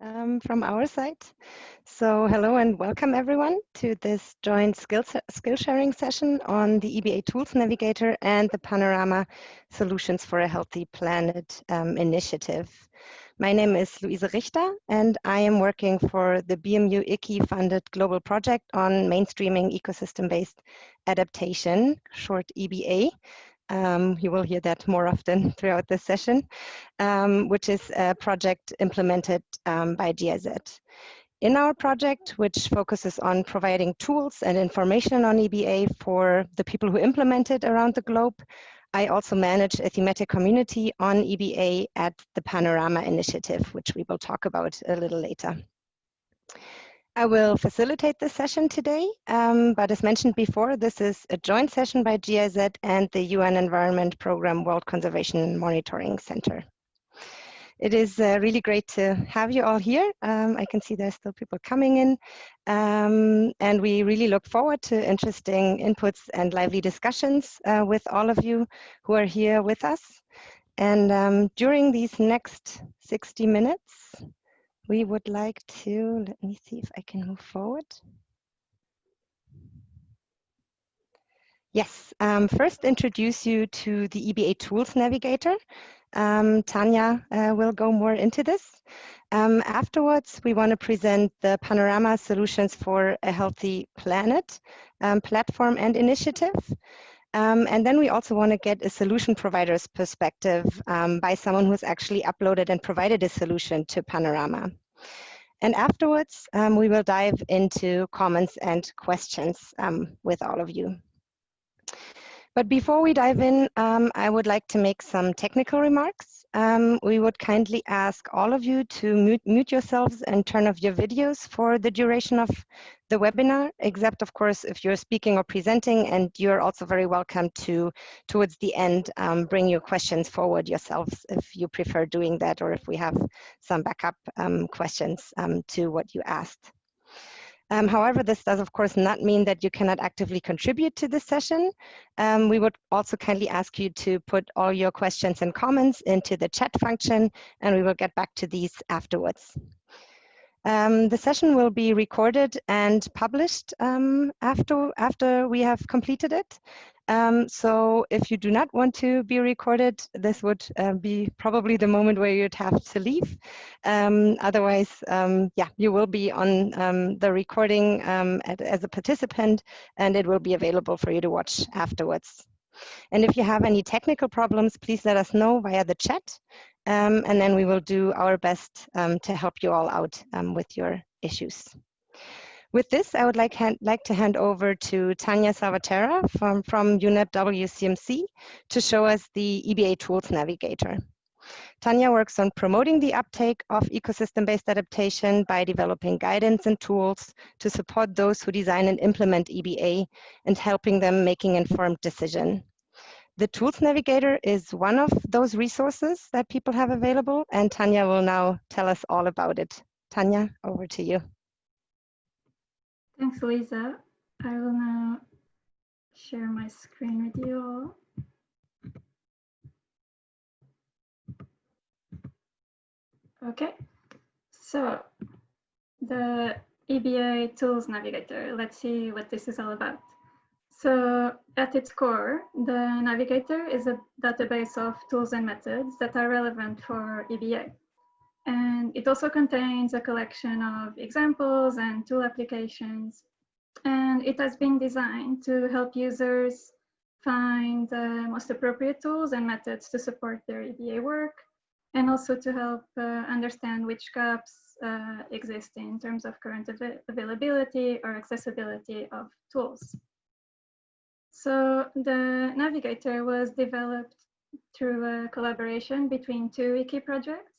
um, from our side. So hello and welcome everyone to this joint skill, skill sharing session on the EBA Tools Navigator and the Panorama Solutions for a Healthy Planet um, initiative. My name is Luise Richter and I am working for the BMU ICI funded global project on mainstreaming ecosystem-based adaptation, short EBA, um, you will hear that more often throughout this session, um, which is a project implemented um, by GIZ. In our project, which focuses on providing tools and information on EBA for the people who implement it around the globe, I also manage a thematic community on EBA at the Panorama Initiative, which we will talk about a little later. I will facilitate this session today, um, but as mentioned before, this is a joint session by GIZ and the UN Environment Programme World Conservation Monitoring Center. It is uh, really great to have you all here. Um, I can see there's still people coming in, um, and we really look forward to interesting inputs and lively discussions uh, with all of you who are here with us. And um, during these next 60 minutes, we would like to, let me see if I can move forward. Yes, um, first introduce you to the EBA Tools Navigator. Um, Tanya uh, will go more into this. Um, afterwards, we want to present the Panorama Solutions for a Healthy Planet um, platform and initiative. Um, and then we also want to get a solution provider's perspective um, by someone who's actually uploaded and provided a solution to Panorama. And afterwards, um, we will dive into comments and questions um, with all of you. But before we dive in, um, I would like to make some technical remarks um, we would kindly ask all of you to mute, mute, yourselves and turn off your videos for the duration of the webinar, except of course if you're speaking or presenting and you're also very welcome to, towards the end, um, bring your questions forward yourselves if you prefer doing that or if we have some backup um, questions um, to what you asked. Um, however, this does of course not mean that you cannot actively contribute to this session. Um, we would also kindly ask you to put all your questions and comments into the chat function and we will get back to these afterwards. Um, the session will be recorded and published um, after, after we have completed it. Um, so if you do not want to be recorded, this would uh, be probably the moment where you'd have to leave. Um, otherwise, um, yeah, you will be on um, the recording at, as a participant and it will be available for you to watch afterwards. And if you have any technical problems, please let us know via the chat um, and then we will do our best to help you all out with your issues. With this, I would like, hand, like to hand over to Tanya Salvaterra from, from UNEP WCMC to show us the EBA Tools Navigator. Tanya works on promoting the uptake of ecosystem-based adaptation by developing guidance and tools to support those who design and implement EBA and helping them making informed decision. The Tools Navigator is one of those resources that people have available and Tanya will now tell us all about it. Tanya, over to you. Thanks, Lisa. I will now share my screen with you all. Okay, so the EBA Tools Navigator, let's see what this is all about. So at its core, the Navigator is a database of tools and methods that are relevant for EBA. And it also contains a collection of examples and tool applications. And it has been designed to help users find the most appropriate tools and methods to support their EBA work, and also to help uh, understand which gaps uh, exist in terms of current av availability or accessibility of tools. So the Navigator was developed through a collaboration between two IKI projects,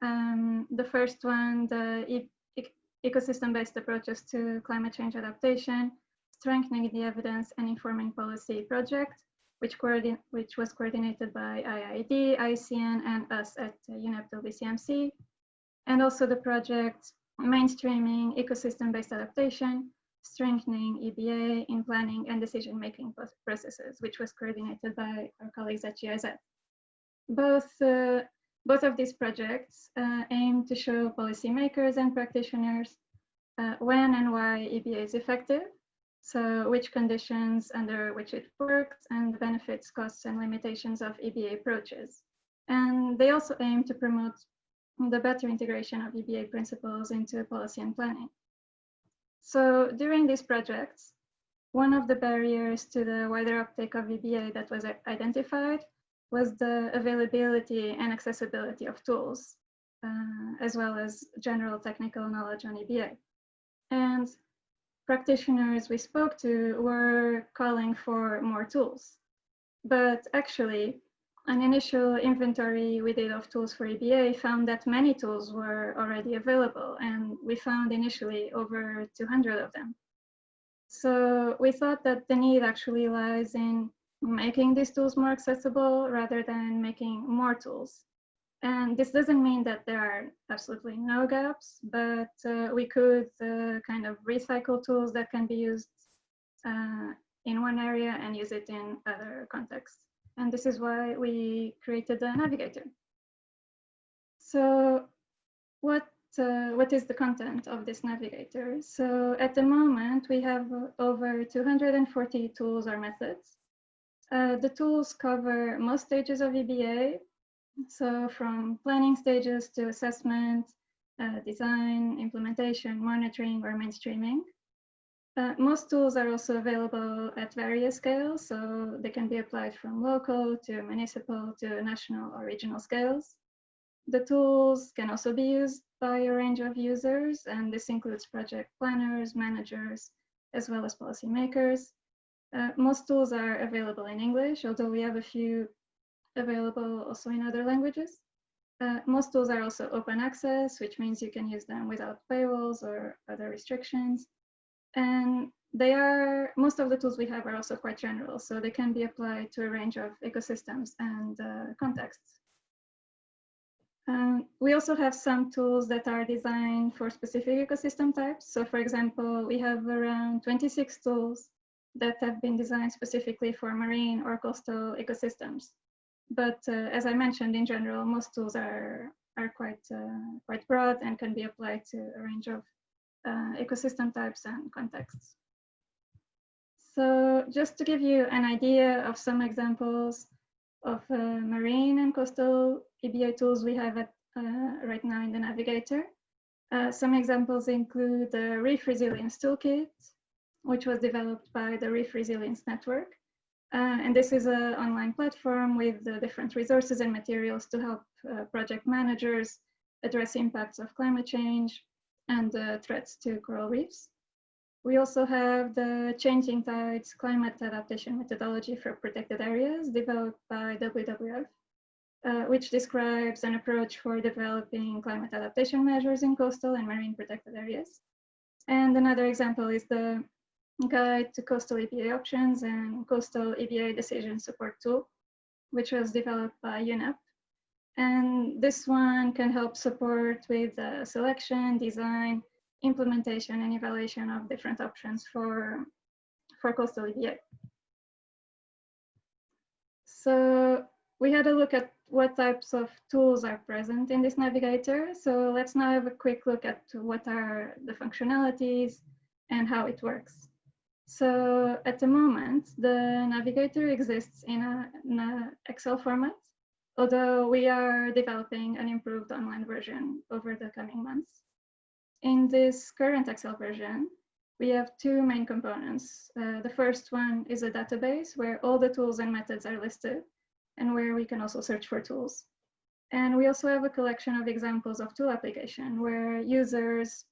um, the first one, the e ecosystem-based approaches to climate change adaptation, strengthening the evidence and informing policy project, which, which was coordinated by IIED, ICN, and us at UNEP WCMC, and also the project mainstreaming ecosystem-based adaptation, strengthening EBA in planning and decision-making processes, which was coordinated by our colleagues at GIZ. Both uh, both of these projects uh, aim to show policymakers and practitioners uh, when and why EBA is effective, so which conditions under which it works and the benefits, costs, and limitations of EBA approaches. And they also aim to promote the better integration of EBA principles into policy and planning. So during these projects, one of the barriers to the wider uptake of EBA that was identified was the availability and accessibility of tools, uh, as well as general technical knowledge on EBA. And practitioners we spoke to were calling for more tools. But actually, an initial inventory we did of tools for EBA found that many tools were already available, and we found initially over 200 of them. So we thought that the need actually lies in making these tools more accessible rather than making more tools. And this doesn't mean that there are absolutely no gaps, but uh, we could uh, kind of recycle tools that can be used uh, in one area and use it in other contexts. And this is why we created the navigator. So what, uh, what is the content of this navigator? So at the moment, we have over 240 tools or methods. Uh, the tools cover most stages of EBA, so from planning stages to assessment, uh, design, implementation, monitoring, or mainstreaming. Uh, most tools are also available at various scales, so they can be applied from local to municipal to national or regional scales. The tools can also be used by a range of users, and this includes project planners, managers, as well as policymakers. Uh, most tools are available in English, although we have a few available also in other languages. Uh, most tools are also open access, which means you can use them without paywalls or other restrictions. And they are, most of the tools we have are also quite general, so they can be applied to a range of ecosystems and uh, contexts. Um, we also have some tools that are designed for specific ecosystem types. So for example, we have around 26 tools that have been designed specifically for marine or coastal ecosystems. But uh, as I mentioned, in general, most tools are, are quite, uh, quite broad and can be applied to a range of uh, ecosystem types and contexts. So just to give you an idea of some examples of uh, marine and coastal EBA tools we have at, uh, right now in the Navigator. Uh, some examples include the Reef Resilience Toolkit, which was developed by the Reef Resilience Network. Uh, and this is an online platform with different resources and materials to help project managers address impacts of climate change, and threats to coral reefs. We also have the Changing Tides Climate Adaptation Methodology for Protected Areas developed by WWF, uh, which describes an approach for developing climate adaptation measures in coastal and marine protected areas. And another example is the Guide to Coastal EBA Options and Coastal EBA Decision Support Tool, which was developed by UNEP and this one can help support with uh, selection, design, implementation, and evaluation of different options for, for coastal EBA. So we had a look at what types of tools are present in this navigator. So let's now have a quick look at what are the functionalities and how it works. So at the moment, the navigator exists in an Excel format although we are developing an improved online version over the coming months. In this current Excel version, we have two main components. Uh, the first one is a database where all the tools and methods are listed and where we can also search for tools. And we also have a collection of examples of tool application where users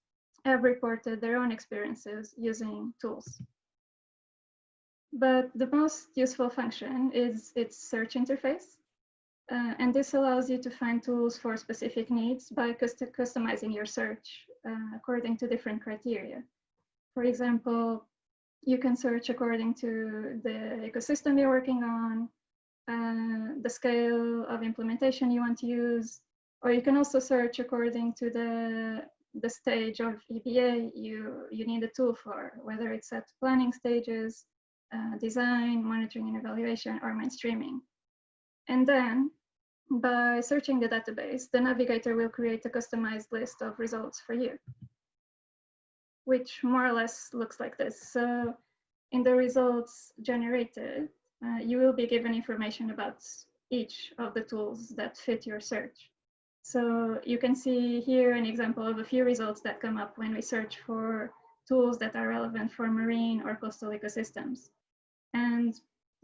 have reported their own experiences using tools. But the most useful function is its search interface. Uh, and this allows you to find tools for specific needs by custom customizing your search uh, according to different criteria. For example, you can search according to the ecosystem you're working on, uh, the scale of implementation you want to use, or you can also search according to the, the stage of EBA you, you need a tool for, whether it's at planning stages, uh, design, monitoring and evaluation, or mainstreaming. And then by searching the database, the navigator will create a customized list of results for you, which more or less looks like this. So in the results generated, uh, you will be given information about each of the tools that fit your search. So you can see here an example of a few results that come up when we search for tools that are relevant for marine or coastal ecosystems. And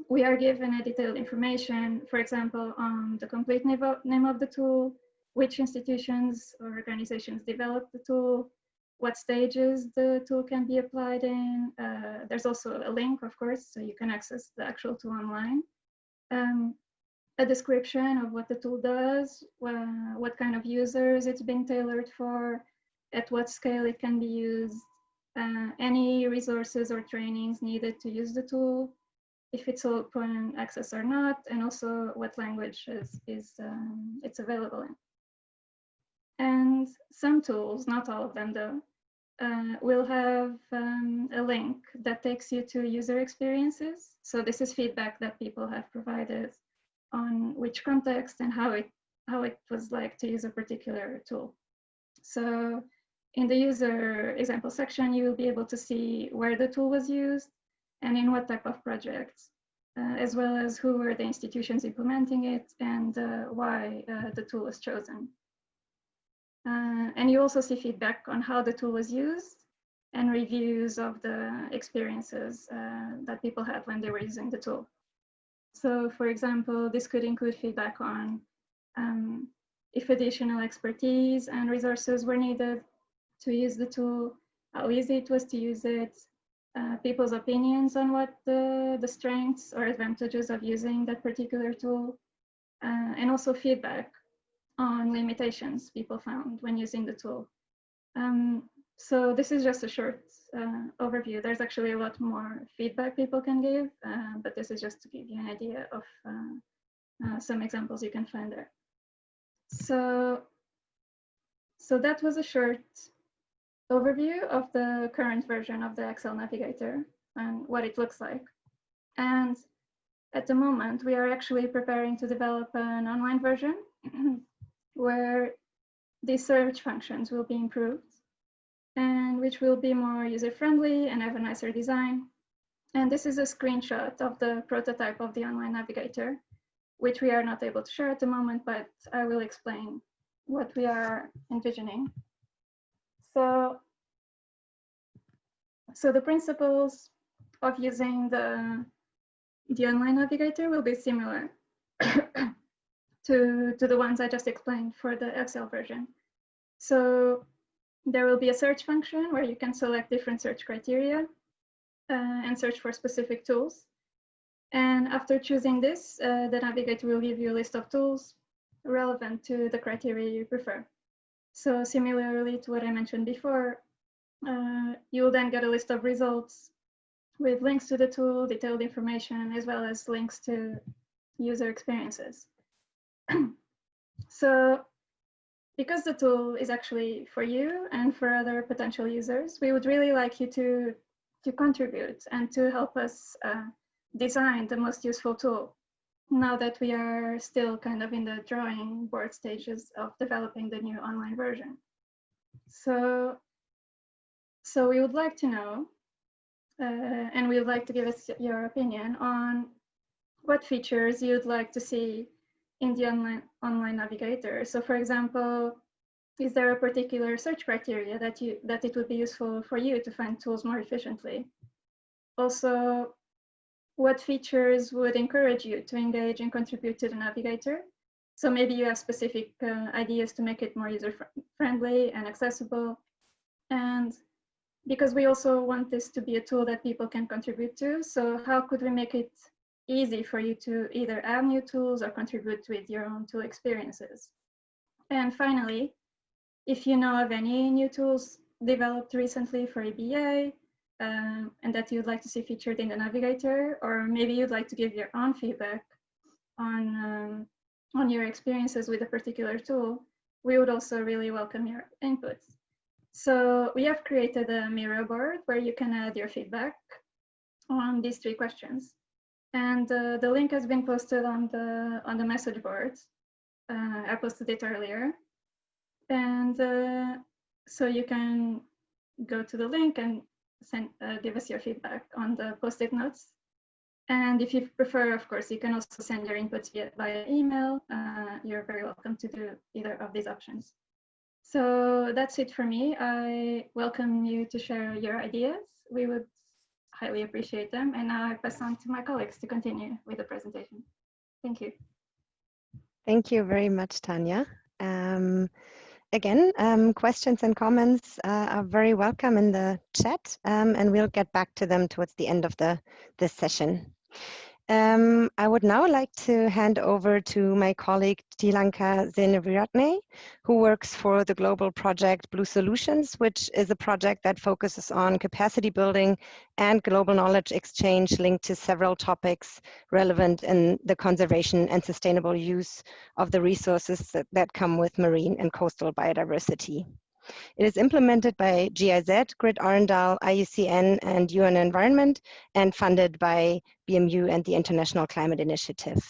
we are given a detailed information, for example, on the complete name of the tool, which institutions or organizations developed the tool, what stages the tool can be applied in. Uh, there's also a link, of course, so you can access the actual tool online. Um, a description of what the tool does, uh, what kind of users it's been tailored for, at what scale it can be used, uh, any resources or trainings needed to use the tool, if it's open access or not, and also what language is, is um, it's available in. And some tools, not all of them though, uh, will have um, a link that takes you to user experiences. So this is feedback that people have provided on which context and how it how it was like to use a particular tool. So in the user example section, you will be able to see where the tool was used and in what type of projects, uh, as well as who were the institutions implementing it and uh, why uh, the tool was chosen. Uh, and you also see feedback on how the tool was used and reviews of the experiences uh, that people had when they were using the tool. So for example, this could include feedback on um, if additional expertise and resources were needed to use the tool, how easy it was to use it, uh, people's opinions on what the, the strengths or advantages of using that particular tool, uh, and also feedback on limitations people found when using the tool. Um, so this is just a short uh, overview. There's actually a lot more feedback people can give, uh, but this is just to give you an idea of uh, some examples you can find there. So, so that was a short overview of the current version of the Excel Navigator and what it looks like. And at the moment, we are actually preparing to develop an online version where the search functions will be improved and which will be more user-friendly and have a nicer design. And this is a screenshot of the prototype of the online navigator, which we are not able to share at the moment, but I will explain what we are envisioning. So, so the principles of using the, the online navigator will be similar to, to the ones I just explained for the Excel version. So there will be a search function where you can select different search criteria uh, and search for specific tools. And after choosing this, uh, the navigator will give you a list of tools relevant to the criteria you prefer. So similarly to what I mentioned before, uh, you'll then get a list of results with links to the tool, detailed information, as well as links to user experiences. so because the tool is actually for you and for other potential users, we would really like you to, to contribute and to help us uh, design the most useful tool now that we are still kind of in the drawing board stages of developing the new online version. So, so we would like to know, uh, and we would like to give us your opinion on what features you'd like to see in the online, online navigator. So for example, is there a particular search criteria that, you, that it would be useful for you to find tools more efficiently? Also, what features would encourage you to engage and contribute to the navigator? So maybe you have specific uh, ideas to make it more user-friendly and accessible. And because we also want this to be a tool that people can contribute to, so how could we make it easy for you to either add new tools or contribute with your own tool experiences. And finally, if you know of any new tools developed recently for EBA um, and that you'd like to see featured in the navigator, or maybe you'd like to give your own feedback on, um, on your experiences with a particular tool, we would also really welcome your inputs. So we have created a Miro board where you can add your feedback on these three questions. And uh, the link has been posted on the on the message board. Uh, I posted it earlier. And uh, so you can go to the link and send, uh, give us your feedback on the post-it notes. And if you prefer, of course, you can also send your inputs via, via email. Uh, you're very welcome to do either of these options. So that's it for me. I welcome you to share your ideas. We would highly appreciate them. And now I pass on to my colleagues to continue with the presentation. Thank you. Thank you very much, Tanya. Um, again, um, questions and comments uh, are very welcome in the chat, um, and we'll get back to them towards the end of the this session. Um, I would now like to hand over to my colleague Tilanka Seneviratne, who works for the global project Blue Solutions, which is a project that focuses on capacity building and global knowledge exchange linked to several topics relevant in the conservation and sustainable use of the resources that, that come with marine and coastal biodiversity. It is implemented by GIZ, Grid Arendal, IUCN, and UN Environment, and funded by BMU and the International Climate Initiative.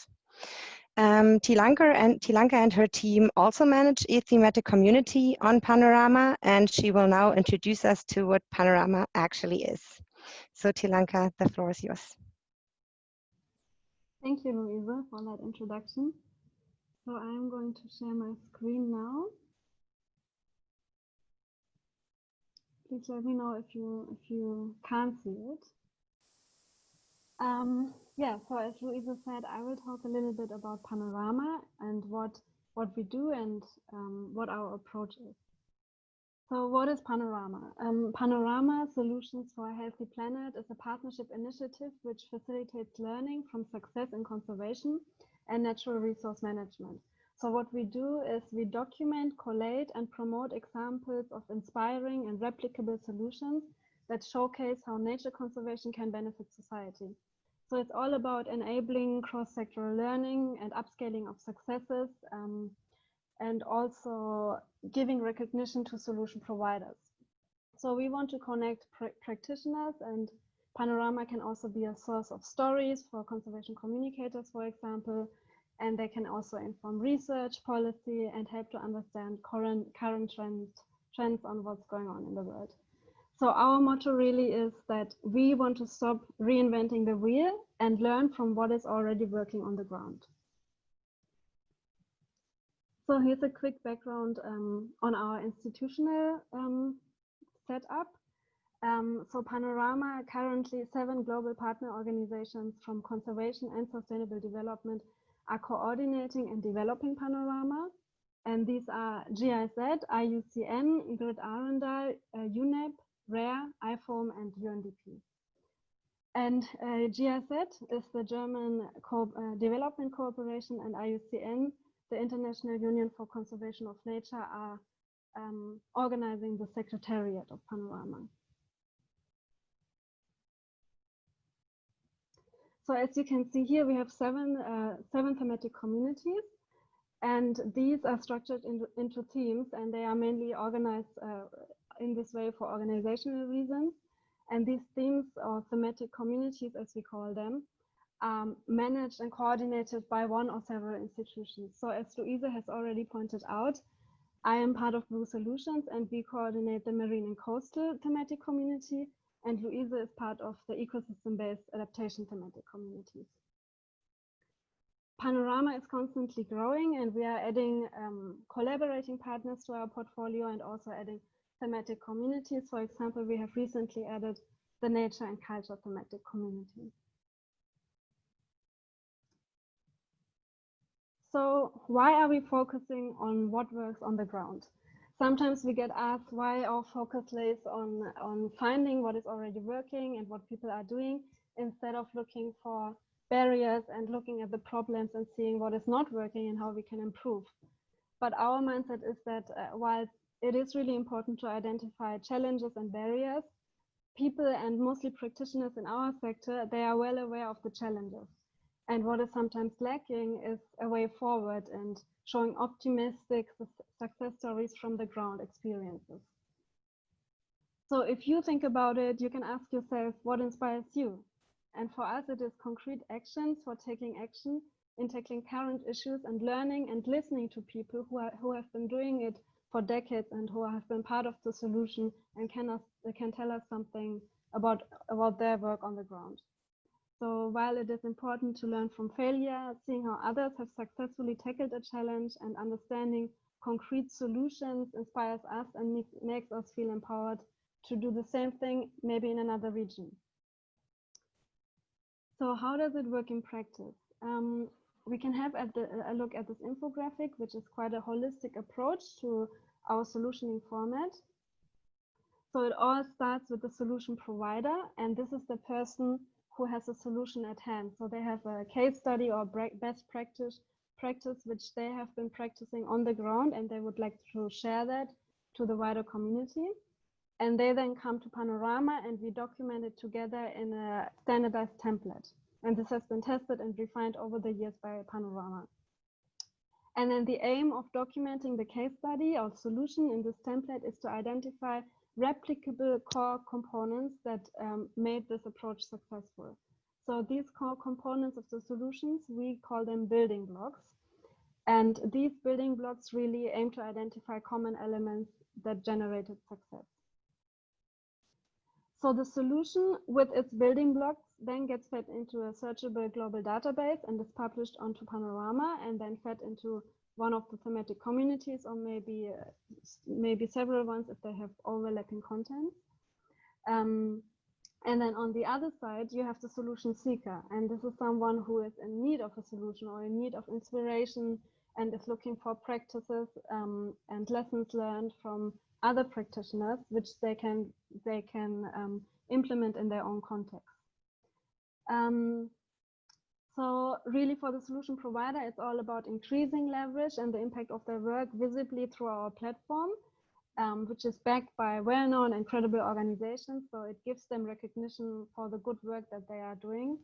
Um, Tilanka, and, Tilanka and her team also manage a thematic community on Panorama, and she will now introduce us to what Panorama actually is. So Tilanka, the floor is yours. Thank you, Louisa, for that introduction. So I'm going to share my screen now. Please let me know if you if you can't see it. Um, yeah, so as Louisa said, I will talk a little bit about Panorama and what what we do and um, what our approach is. So what is Panorama? Um, Panorama Solutions for a Healthy Planet is a partnership initiative which facilitates learning from success in conservation and natural resource management. So what we do is we document, collate, and promote examples of inspiring and replicable solutions that showcase how nature conservation can benefit society. So it's all about enabling cross-sectoral learning and upscaling of successes um, and also giving recognition to solution providers. So we want to connect pr practitioners and Panorama can also be a source of stories for conservation communicators, for example, and they can also inform research, policy, and help to understand current, current trends, trends on what's going on in the world. So our motto really is that we want to stop reinventing the wheel and learn from what is already working on the ground. So here's a quick background um, on our institutional um, setup. Um, so Panorama, currently seven global partner organizations from conservation and sustainable development are coordinating and developing Panorama. And these are GIZ, IUCN, Grid Arendal, uh, UNEP, RARE, IFOAM, and UNDP. And uh, GIZ is the German Co uh, Development Cooperation and IUCN, the International Union for Conservation of Nature, are um, organizing the Secretariat of Panorama. So as you can see here, we have seven, uh, seven thematic communities, and these are structured into, into teams, and they are mainly organized uh, in this way for organizational reasons. And these themes or thematic communities, as we call them, um, managed and coordinated by one or several institutions. So as Louisa has already pointed out, I am part of Blue Solutions and we coordinate the marine and coastal thematic community and Louisa is part of the ecosystem-based adaptation thematic communities. Panorama is constantly growing and we are adding um, collaborating partners to our portfolio and also adding thematic communities. For example, we have recently added the nature and culture thematic community. So why are we focusing on what works on the ground? Sometimes we get asked why our focus lays on, on finding what is already working and what people are doing instead of looking for barriers and looking at the problems and seeing what is not working and how we can improve. But our mindset is that uh, while it is really important to identify challenges and barriers, people and mostly practitioners in our sector, they are well aware of the challenges. And what is sometimes lacking is a way forward and showing optimistic success stories from the ground experiences. So if you think about it, you can ask yourself what inspires you. And for us, it is concrete actions for taking action in tackling current issues and learning and listening to people who, are, who have been doing it for decades and who have been part of the solution and can, us, can tell us something about, about their work on the ground. So while it is important to learn from failure, seeing how others have successfully tackled a challenge and understanding concrete solutions inspires us and makes us feel empowered to do the same thing, maybe in another region. So how does it work in practice? Um, we can have the, a look at this infographic, which is quite a holistic approach to our solutioning format. So it all starts with the solution provider, and this is the person who has a solution at hand. So they have a case study or best practice practice which they have been practicing on the ground, and they would like to share that to the wider community. And they then come to Panorama and we document it together in a standardized template. And this has been tested and refined over the years by Panorama. And then the aim of documenting the case study or solution in this template is to identify replicable core components that um, made this approach successful. So these core components of the solutions, we call them building blocks. And these building blocks really aim to identify common elements that generated success. So the solution with its building blocks then gets fed into a searchable global database and is published onto Panorama and then fed into one of the thematic communities or maybe uh, maybe several ones if they have overlapping content. Um, and then on the other side, you have the solution seeker. And this is someone who is in need of a solution or in need of inspiration and is looking for practices um, and lessons learned from other practitioners, which they can they can um, implement in their own context. Um, so really for the solution provider, it's all about increasing leverage and the impact of their work visibly through our platform, um, which is backed by well-known and credible organizations. So it gives them recognition for the good work that they are doing.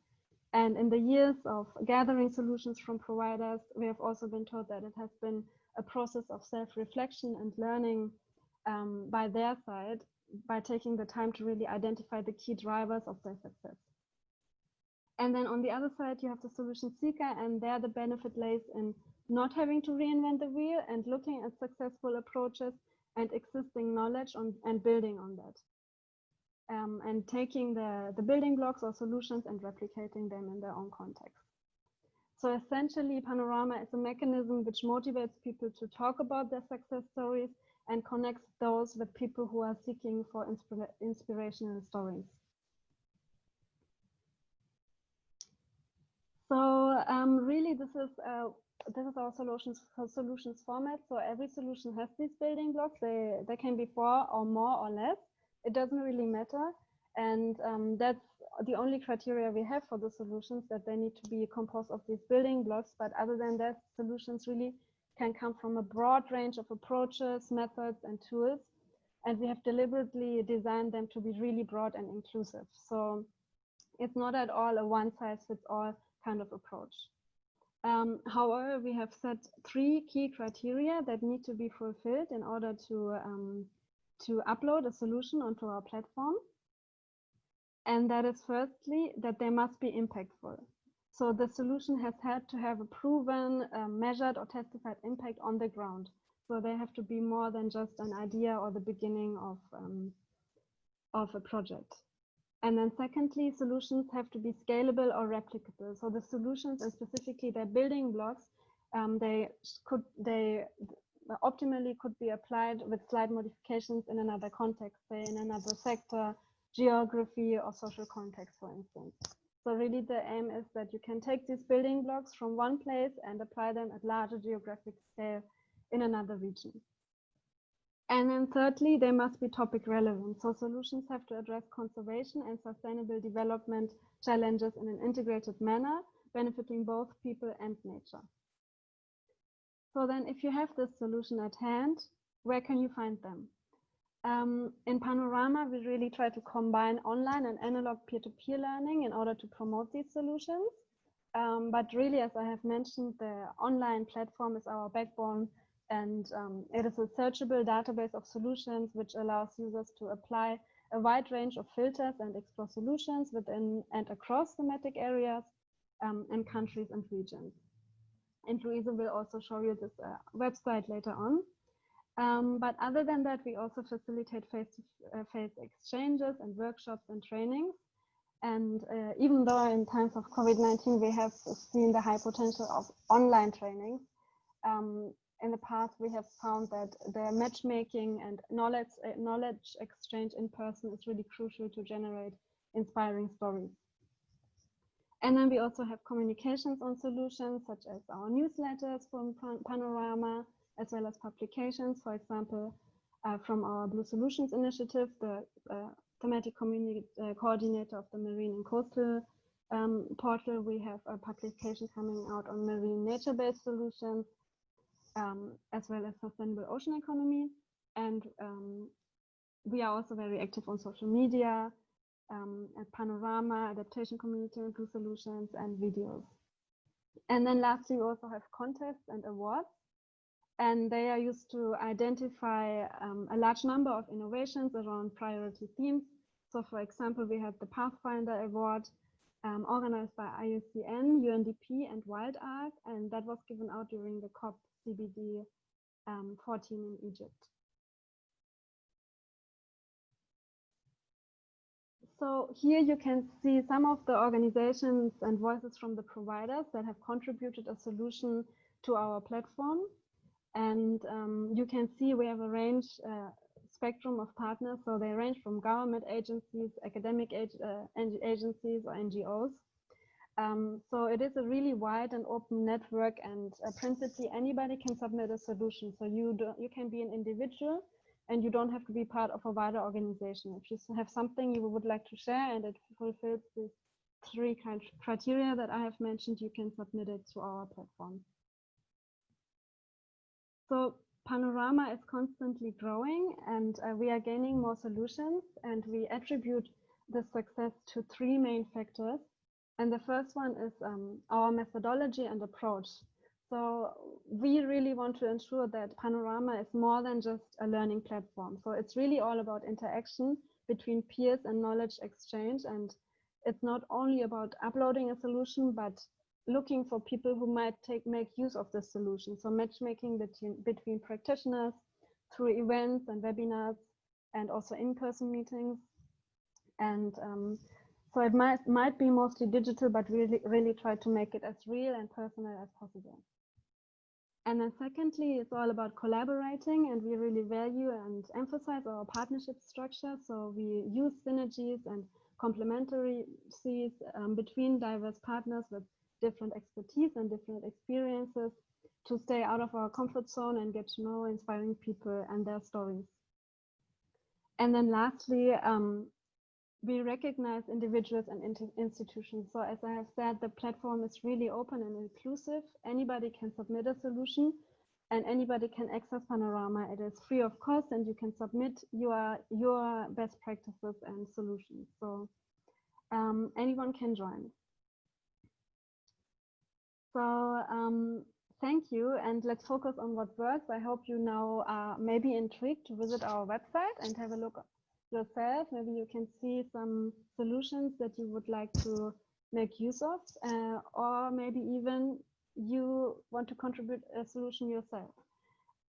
And in the years of gathering solutions from providers, we have also been told that it has been a process of self-reflection and learning um, by their side by taking the time to really identify the key drivers of their success. And then on the other side, you have the solution seeker, and there the benefit lays in not having to reinvent the wheel and looking at successful approaches and existing knowledge on, and building on that. Um, and taking the, the building blocks or solutions and replicating them in their own context. So essentially, Panorama is a mechanism which motivates people to talk about their success stories and connects those with people who are seeking for inspira inspirational stories. So um, really, this is uh, this is our solutions solutions format. So every solution has these building blocks. They they can be four or more or less. It doesn't really matter, and um, that's the only criteria we have for the solutions that they need to be composed of these building blocks. But other than that, solutions really can come from a broad range of approaches, methods, and tools. And we have deliberately designed them to be really broad and inclusive. So it's not at all a one size fits all kind of approach. Um, however, we have set three key criteria that need to be fulfilled in order to, um, to upload a solution onto our platform. And that is firstly, that they must be impactful. So the solution has had to have a proven, uh, measured or testified impact on the ground. So they have to be more than just an idea or the beginning of, um, of a project. And then secondly, solutions have to be scalable or replicable. So the solutions and specifically their building blocks, um, they could, they optimally could be applied with slight modifications in another context, say in another sector, geography or social context, for instance. So really the aim is that you can take these building blocks from one place and apply them at larger geographic scale in another region. And then thirdly, they must be topic relevant. So solutions have to address conservation and sustainable development challenges in an integrated manner, benefiting both people and nature. So then if you have this solution at hand, where can you find them? Um, in Panorama, we really try to combine online and analog peer-to-peer -peer learning in order to promote these solutions. Um, but really, as I have mentioned, the online platform is our backbone and um, it is a searchable database of solutions which allows users to apply a wide range of filters and explore solutions within and across thematic areas um, and countries and regions. and Louisa will also show you this uh, website later on. Um, but other than that, we also facilitate face-to-face uh, exchanges and workshops and trainings. And uh, even though in times of COVID-19, we have seen the high potential of online training, um, in the past, we have found that the matchmaking and knowledge, uh, knowledge exchange in person is really crucial to generate inspiring stories. And then we also have communications on solutions, such as our newsletters from Panorama, as well as publications, for example, uh, from our Blue Solutions Initiative, the uh, thematic uh, coordinator of the Marine and Coastal um, portal. We have a publication coming out on marine nature-based solutions, um, as well as sustainable ocean economy. And um, we are also very active on social media, um, at Panorama, Adaptation Community and Blue Solutions, and videos. And then lastly, we also have contests and awards. And they are used to identify um, a large number of innovations around priority themes. So for example, we had the Pathfinder Award um, organized by IUCN, UNDP, and WildArk, and that was given out during the COP CBD um, 14 in Egypt. So here you can see some of the organizations and voices from the providers that have contributed a solution to our platform. And um, you can see we have a range uh, spectrum of partners. So they range from government agencies, academic ag uh, agencies or NGOs. Um, so it is a really wide and open network and uh, principally anybody can submit a solution. So you, do, you can be an individual and you don't have to be part of a wider organization. If you have something you would like to share and it fulfills these three kind criteria that I have mentioned, you can submit it to our platform. So Panorama is constantly growing and uh, we are gaining more solutions and we attribute the success to three main factors. And the first one is um, our methodology and approach. So we really want to ensure that Panorama is more than just a learning platform. So it's really all about interaction between peers and knowledge exchange. And it's not only about uploading a solution, but looking for people who might take make use of the solution. So matchmaking between, between practitioners through events and webinars and also in-person meetings. And um, so it might might be mostly digital, but really really try to make it as real and personal as possible. And then secondly, it's all about collaborating and we really value and emphasize our partnership structure. So we use synergies and complementarities um, between diverse partners with different expertise and different experiences to stay out of our comfort zone and get to know inspiring people and their stories. And then lastly, um, we recognize individuals and institutions. So as I have said, the platform is really open and inclusive. Anybody can submit a solution and anybody can access Panorama. It is free of cost and you can submit your, your best practices and solutions. So um, anyone can join. So um, thank you and let's focus on what works. I hope you now are maybe intrigued to visit our website and have a look yourself. Maybe you can see some solutions that you would like to make use of, uh, or maybe even you want to contribute a solution yourself.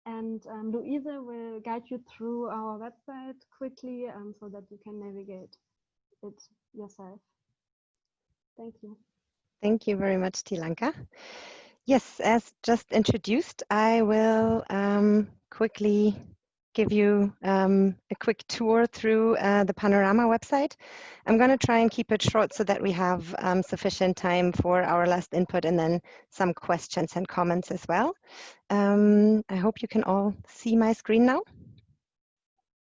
And um, Louise will guide you through our website quickly um, so that you can navigate it yourself. Thank you. Thank you very much, Tilanka. Yes, as just introduced, I will um, quickly give you um, a quick tour through uh, the Panorama website. I'm going to try and keep it short so that we have um, sufficient time for our last input and then some questions and comments as well. Um, I hope you can all see my screen now.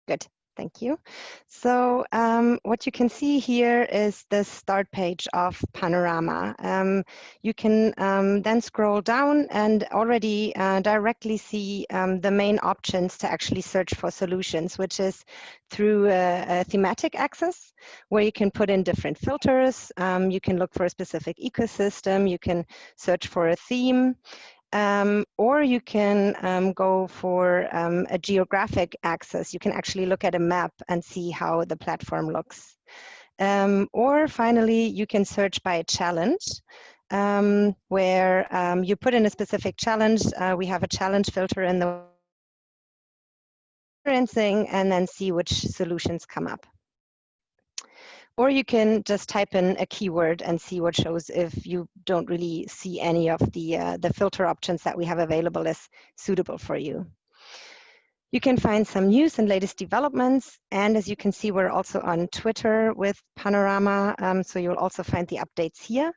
Good. Thank you. So um, what you can see here is the start page of Panorama. Um, you can um, then scroll down and already uh, directly see um, the main options to actually search for solutions, which is through a, a thematic access, where you can put in different filters. Um, you can look for a specific ecosystem. You can search for a theme. Um, or you can um, go for um, a geographic access. You can actually look at a map and see how the platform looks. Um, or finally, you can search by a challenge. um, where um, you put in a specific challenge. Uh, we have a challenge filter in the and then see which solutions come up. Or you can just type in a keyword and see what shows if you don't really see any of the, uh, the filter options that we have available as suitable for you. You can find some news and latest developments. And as you can see, we're also on Twitter with Panorama. Um, so you'll also find the updates here.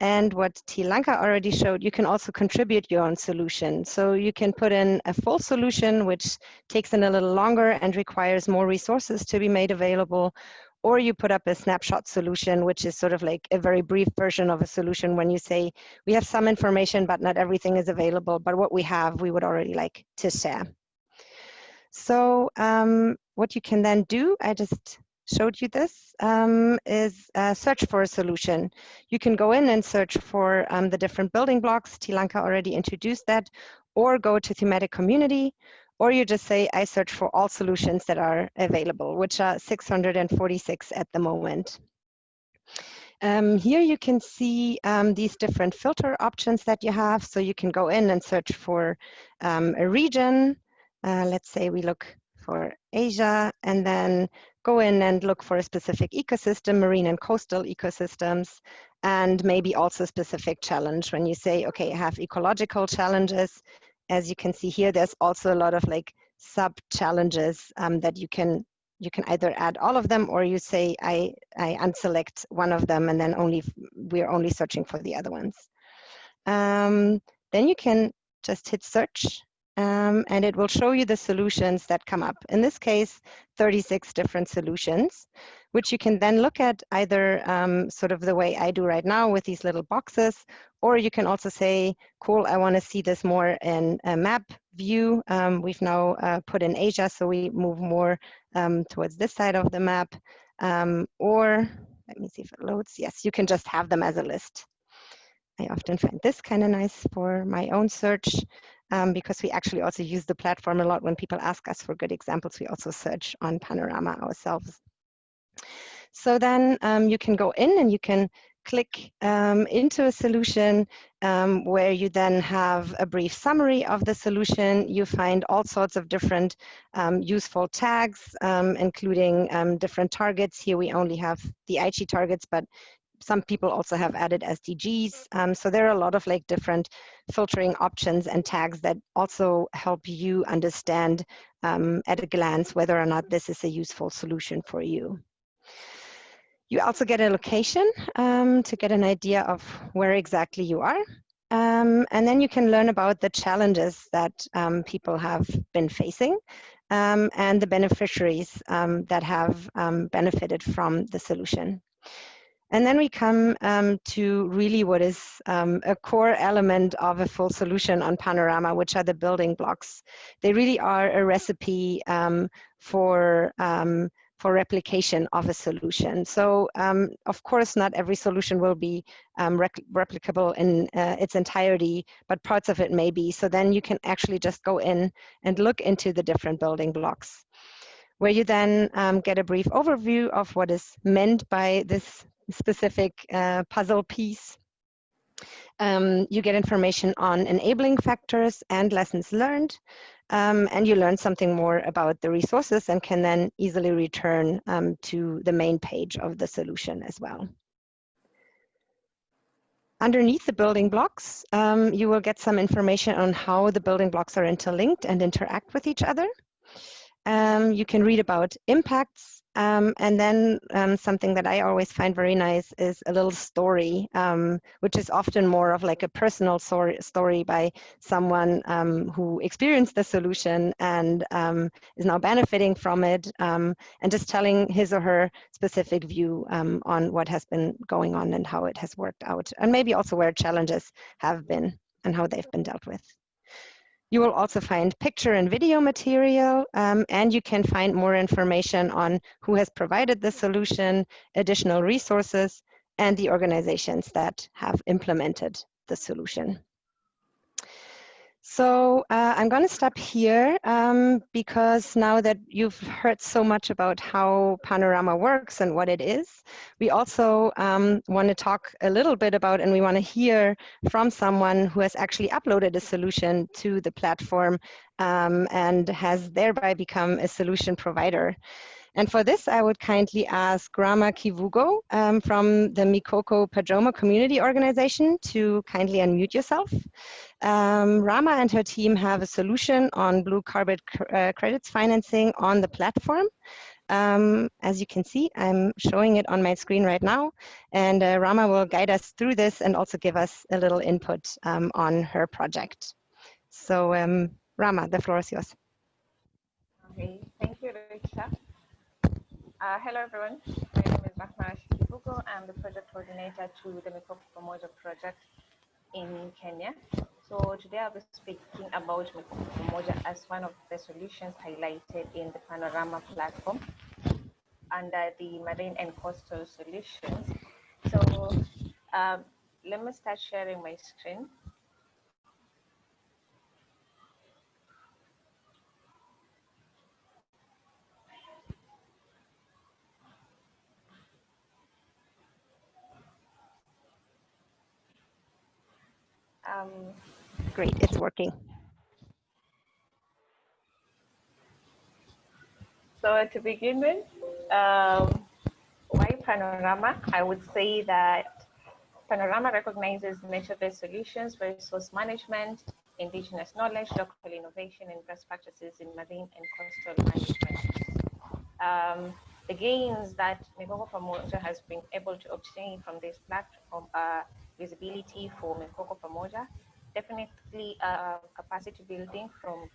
And what Tilanka already showed, you can also contribute your own solution. So you can put in a full solution, which takes in a little longer and requires more resources to be made available. Or you put up a snapshot solution, which is sort of like a very brief version of a solution when you say, we have some information, but not everything is available. But what we have, we would already like to share. So um, what you can then do, I just showed you this, um, is uh, search for a solution. You can go in and search for um, the different building blocks. Tilanka already introduced that, or go to thematic community, or you just say, I search for all solutions that are available, which are 646 at the moment. Um, here you can see um, these different filter options that you have. So you can go in and search for um, a region, uh, let's say we look for Asia and then go in and look for a specific ecosystem, marine and coastal ecosystems, and maybe also specific challenge. When you say, okay, I have ecological challenges, as you can see here, there's also a lot of like sub challenges um, that you can you can either add all of them or you say I, I unselect one of them and then only we're only searching for the other ones. Um, then you can just hit search um, and it will show you the solutions that come up. In this case, 36 different solutions, which you can then look at either um, sort of the way I do right now with these little boxes, or you can also say, cool, I want to see this more in a map view. Um, we've now uh, put in Asia, so we move more um, towards this side of the map. Um, or let me see if it loads. Yes, you can just have them as a list. I often find this kind of nice for my own search um, because we actually also use the platform a lot. When people ask us for good examples, we also search on Panorama ourselves. So then um, you can go in and you can click um, into a solution um, where you then have a brief summary of the solution. You find all sorts of different um, useful tags, um, including um, different targets. Here we only have the Aichi targets, but some people also have added SDGs. Um, so there are a lot of like different filtering options and tags that also help you understand at a glance whether or not this is a useful solution for you. You also get a location um, to get an idea of where exactly you are. Um, and then you can learn about the challenges that um, people have been facing um, and the beneficiaries that have benefited from the solution. And then we come um, to really what is um, a core element of a full solution on Panorama, which are the building blocks. They really are a recipe um, for um, for replication of a solution. So um, of course, not every solution will be um, replicable in uh, its entirety, but parts of it may be. So then you can actually just go in and look into the different building blocks where you then um, get a brief overview of what is meant by this specific uh, puzzle piece. Um, you get information on enabling factors and lessons learned, um, and you learn something more about the resources and can then easily return um, to the main page of the solution as well. Underneath the building blocks, um, you will get some information on how the building blocks are interlinked and interact with each other. Um, you can read about impacts, um, and then um, something that I always find very nice is a little story, um, which is often more of like a personal story, story by someone um, who experienced the solution and um, is now benefiting from it um, and just telling his or her specific view on what has been going on and how it has worked out and maybe also where challenges have been and how they've been dealt with. You will also find picture and video material, um, and you can find more information on who has provided the solution, additional resources, and the organizations that have implemented the solution. So uh, I'm going to stop here um, because now that you've heard so much about how Panorama works and what it is, we also um, want to talk a little bit about and we want to hear from someone who has actually uploaded a solution to the platform um, and has thereby become a solution provider. And for this, I would kindly ask Rama Kivugo um, from the Mikoko Pamoja Community Organization to kindly unmute yourself. Um, Rama and her team have a solution on blue carbon uh, credits financing on the platform. Um, as you can see, I'm showing it on my screen right now, and uh, Rama will guide us through this and also give us a little input um, on her project. So um, Rama, the floor is yours. Okay, thank you, Richa. Uh, hello, everyone. My name is Rahma Shikibuko. I'm the project coordinator to the Mikoko Pamoja project in Kenya. So today I'll be speaking about Mikoko Pamoja as one of the solutions highlighted in the Panorama platform under the marine and coastal solutions. So um, let me start sharing my screen. Um, Great, it's working. so to begin with, um, why Panorama? I would say that Panorama recognizes nature-based solutions for resource management, indigenous knowledge, local innovation, and best practices in marine and coastal management. Um, the gains that Mikoko Pamoja has been able to obtain from this platform are visibility for Mikoko Pamoja, definitely uh, capacity building from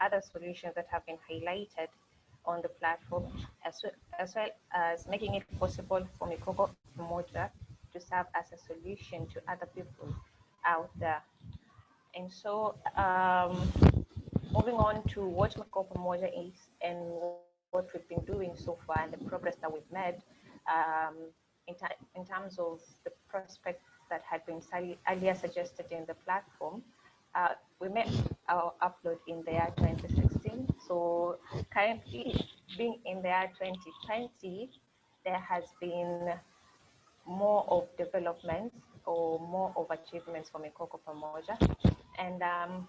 other solutions that have been highlighted on the platform, as well as, well as making it possible for Mikoko Pamoja to serve as a solution to other people out there. And so um, moving on to what Mikoko Pamoja is and what we've been doing so far and the progress that we've made um, in, in terms of the prospect that had been earlier suggested in the platform. Uh, we made our upload in the year 2016. So currently being in the year 2020, there has been more of developments or more of achievements for Mikoko Pamoja. And um,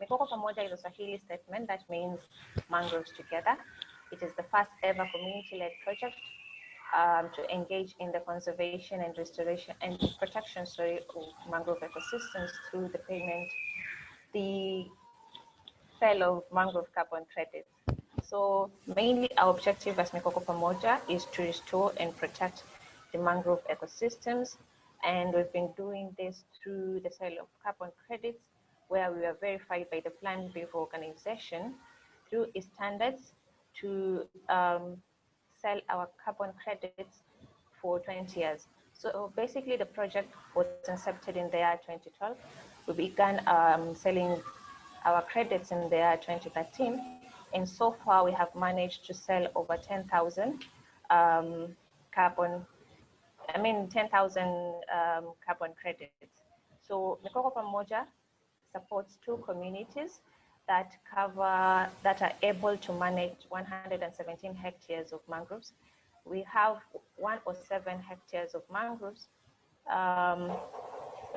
Mikoko Pamoja is a Swahili statement that means mangroves together. It is the first ever community-led project um, to engage in the conservation and restoration and protection sorry, of mangrove ecosystems through the payment, the sale of mangrove carbon credits. So mainly our objective as Mikoko Pamoja is to restore and protect the mangrove ecosystems. And we've been doing this through the sale of carbon credits, where we are verified by the Plan Vivo organization through its standards to um, sell our carbon credits for 20 years. So basically the project was incepted in the year 2012. We began um, selling our credits in the year 2013. And so far we have managed to sell over 10,000 um, carbon, I mean 10,000 um, carbon credits. So Mikoko Pamoja supports two communities that cover, that are able to manage 117 hectares of mangroves. We have 107 hectares of mangroves um,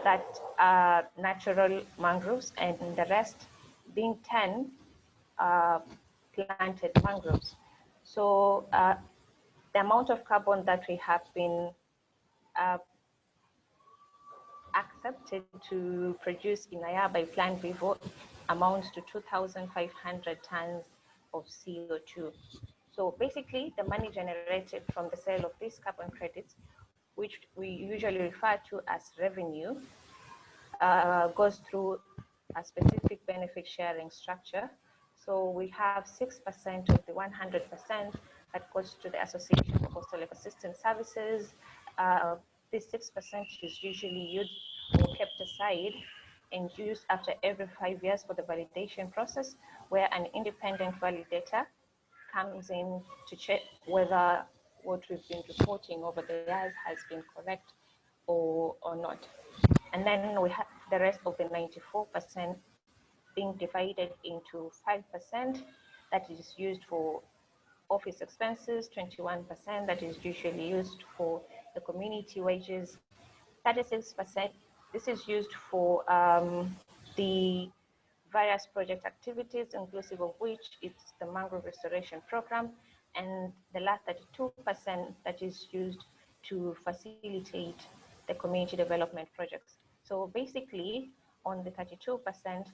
that are natural mangroves and the rest being 10 uh, planted mangroves. So uh, the amount of carbon that we have been uh, accepted to produce in a year by Plan Vivo amounts to 2,500 tons of CO2. So basically, the money generated from the sale of these carbon credits, which we usually refer to as revenue, uh, goes through a specific benefit sharing structure. So we have 6% of the 100% that goes to the Association for Coastal Ecosystem Services. Uh, this 6% is usually used or kept aside and used after every five years for the validation process, where an independent validator comes in to check whether what we've been reporting over the years has been correct or, or not. And then we have the rest of the 94% being divided into 5% that is used for office expenses, 21% that is usually used for the community wages, 36% this is used for um, the various project activities, inclusive of which it's the mangrove restoration program, and the last 32% that is used to facilitate the community development projects. So basically, on the 32%,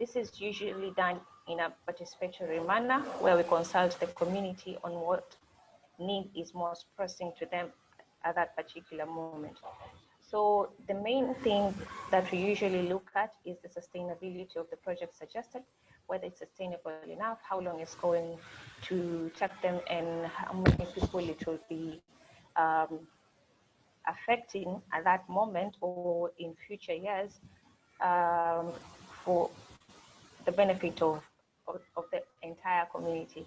this is usually done in a participatory manner where we consult the community on what need is most pressing to them at that particular moment. So the main thing that we usually look at is the sustainability of the project suggested, whether it's sustainable enough, how long it's going to take them, and how many people it will be um, affecting at that moment or in future years um, for the benefit of, of, of, the entire community.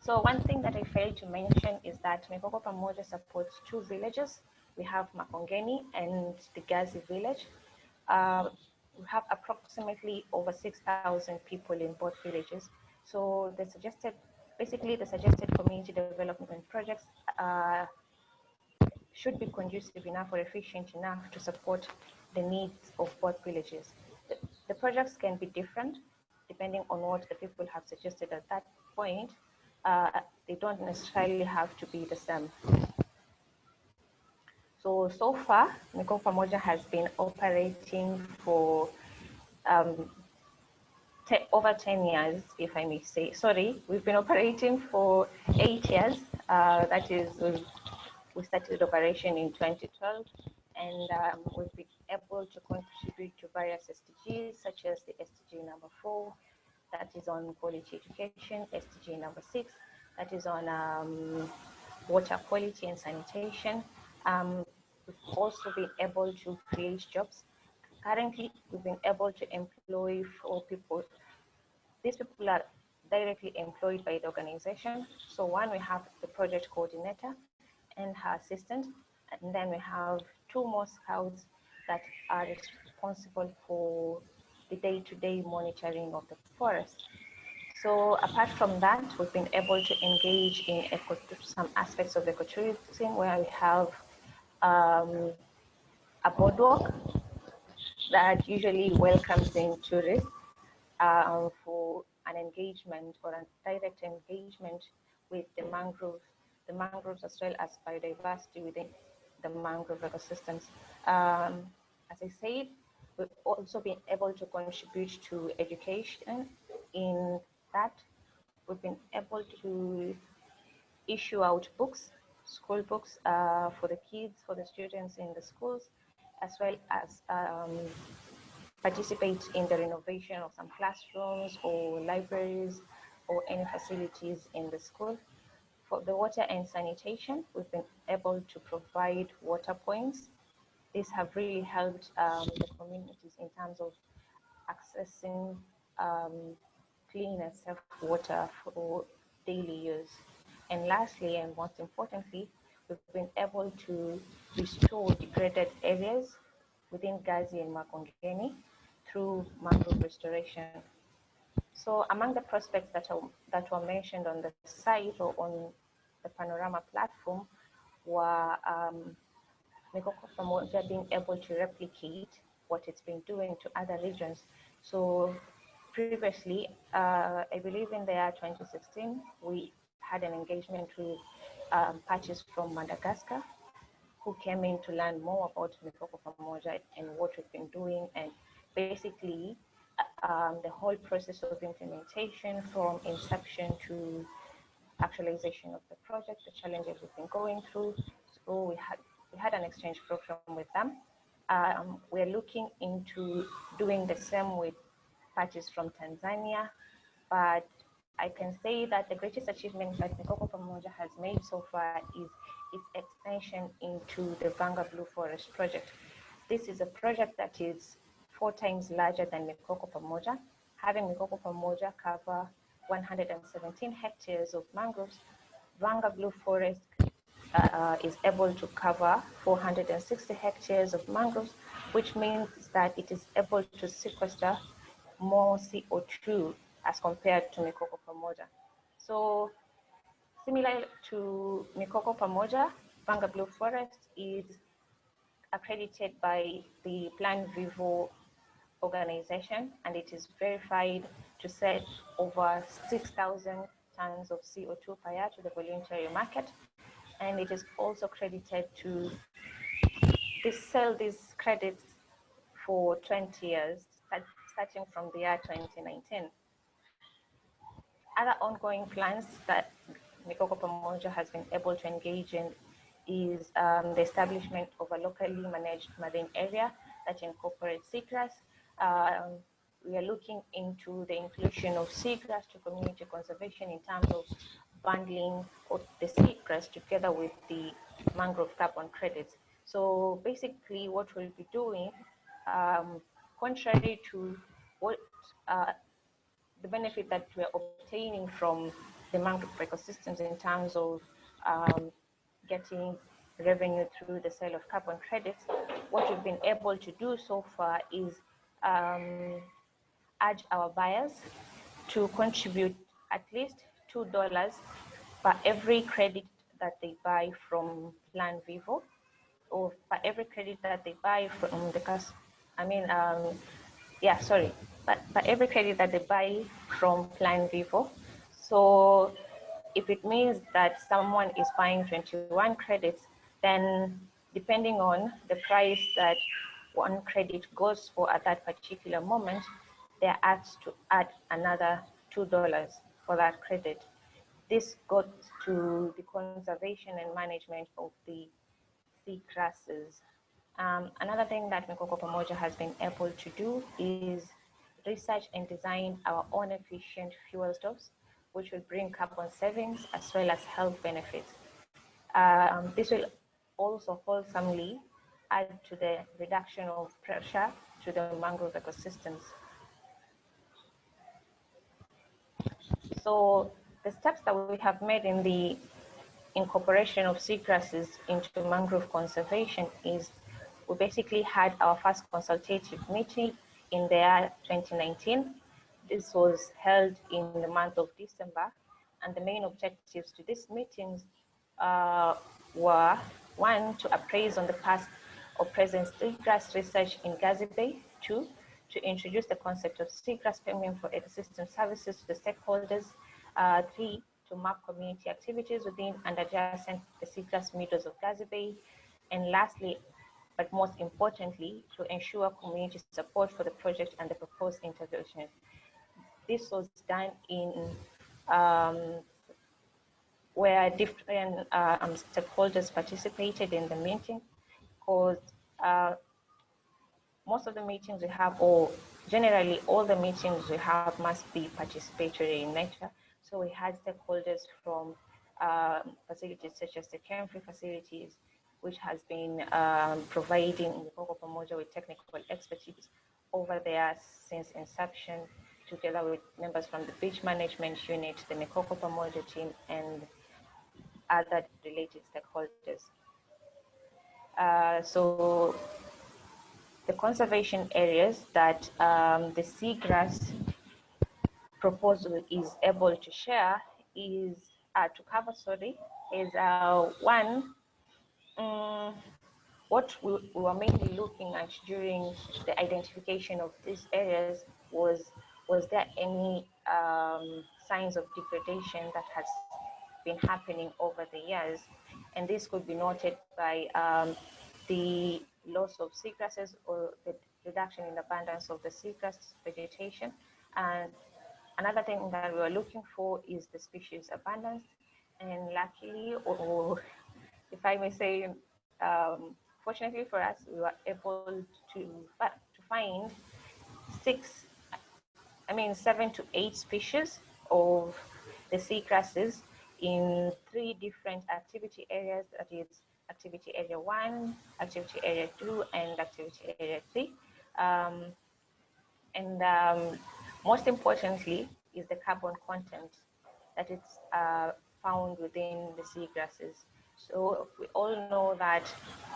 So one thing that I failed to mention is that Mikoko Pamoja supports two villages we have Makongeni and the Gazi village. Uh, we have approximately over 6,000 people in both villages. So the suggested, basically the suggested community development projects uh, should be conducive enough or efficient enough to support the needs of both villages. The, the projects can be different depending on what the people have suggested at that point. Uh, they don't necessarily have to be the same. So, so far, Mikoko Pamoja has been operating for um, over 10 years, if I may say. Sorry, we've been operating for eight years. Uh, that is, we started operation in 2012, and um, we've been able to contribute to various SDGs, such as the SDG number four, that is on quality education, SDG number six, that is on um, water quality and sanitation, um, we've also been able to create jobs. Currently, we've been able to employ four people. These people are directly employed by the organization. So one, we have the project coordinator and her assistant, and then we have two more scouts that are responsible for the day-to-day -day monitoring of the forest. So apart from that, we've been able to engage in some aspects of ecotourism where we have um, a boardwalk that usually welcomes in tourists um, for an engagement or a direct engagement with the mangroves, the mangroves as well as biodiversity within the mangrove ecosystems. Um, as I said, we've also been able to contribute to education in that we've been able to issue out books school books uh, for the kids, for the students in the schools, as well as um, participate in the renovation of some classrooms or libraries or any facilities in the school. For the water and sanitation, we've been able to provide water points. These have really helped um, the communities in terms of accessing um, clean and safe water for daily use. And lastly, and most importantly, we've been able to restore degraded areas within Gazi and Makongeni through mangrove restoration. So among the prospects that, are, that were mentioned on the site or on the Panorama platform were um, Mikoko being able to replicate what it's been doing to other regions. So previously, uh, I believe in the year 2016, we had an engagement with um, parties from Madagascar who came in to learn more about Mikoko Pamoja and what we've been doing and basically um, the whole process of implementation from inception to actualization of the project, the challenges we've been going through. So we had we had an exchange program with them. Um, we're looking into doing the same with parties from Tanzania, but I can say that the greatest achievement that Mikoko Pamoja has made so far is its extension into the Vanga Blue Forest project. This is a project that is four times larger than Mikoko Pamoja, having Mikoko Pamoja cover 117 hectares of mangroves. Vanga Blue Forest uh, is able to cover 460 hectares of mangroves, which means that it is able to sequester more CO2 as compared to Mikoko Pamoja. So similar to Mikoko Pamoja, Vanga Blue Forest is accredited by the Plan Vivo organization and it is verified to set over 6,000 tons of CO2 per year to the voluntary market. And it is also credited to sell these credits for 20 years, starting from the year 2019. Other ongoing plans that Mikoko Pamoja has been able to engage in is um, the establishment of a locally managed marine area that incorporates seagrass. Um, we are looking into the inclusion of seagrass to community conservation in terms of bundling of the seagrass together with the mangrove carbon credits. So basically what we'll be doing, um, contrary to what uh, the benefit that we're obtaining from the mangrove ecosystems in terms of um, getting revenue through the sale of carbon credits, what we've been able to do so far is um, urge our buyers to contribute at least $2 per every credit that they buy from Plan Vivo or for every credit that they buy from the cus I mean, um, yeah, sorry, but for every credit that they buy from Plan Vivo. So if it means that someone is buying 21 credits, then depending on the price that one credit goes for at that particular moment, they're asked to add another $2 for that credit. This goes to the conservation and management of the sea grasses. Um, another thing that Mikoko Pamoja has been able to do is research and design our own efficient fuel stoves, which will bring carbon savings as well as health benefits. Um, this will also wholesomely add to the reduction of pressure to the mangrove ecosystems. So the steps that we have made in the incorporation of seagrasses into mangrove conservation is we basically had our first consultative meeting in the year 2019. This was held in the month of December, and the main objectives to these meetings uh, were one, to appraise on the past or present seagrass research in Gazi Bay, two, to introduce the concept of seagrass payment for ecosystem services to the stakeholders, uh, three, to map community activities within and adjacent the seagrass meadows of Gazi Bay, and lastly, but most importantly, to ensure community support for the project and the proposed intervention. This was done in um, where different uh, um, stakeholders participated in the meeting because uh, most of the meetings we have, or generally all the meetings we have must be participatory in nature. So we had stakeholders from uh, facilities such as the KMFRI facilities, which has been um, providing Mikoko Pamoja with technical expertise over there since inception, together with members from the beach management unit, the Mikoko Pamoja team, and other related stakeholders. Uh, so the conservation areas that um, the seagrass proposal is able to share is uh, to cover, sorry, is uh, one, um, what we, we, were mainly looking at during the identification of these areas was, was there any um, signs of degradation that has been happening over the years. And this could be noted by um, the loss of seagrasses or the reduction in abundance of the seagrass vegetation. And another thing that we were looking for is the species abundance. And luckily, or if I may say, um, fortunately for us, we were able to, to find six, I mean, seven to eight species of the seagrasses in three different activity areas, that is activity area one, activity area two, and activity area three. Um, and um, most importantly is the carbon content that is uh, found within the seagrasses. So we all know that